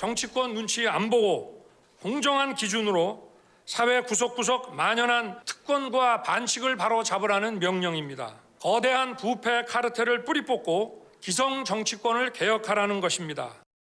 정치권 눈치 안 보고 공정한 기준으로 사회 구석구석 만연한 특권과 반칙을 바로 잡으라는 명령입니다. 거대한 부패 카르텔을 뿌리 뽑고 기성 정치권을 개혁하라는 것입니다.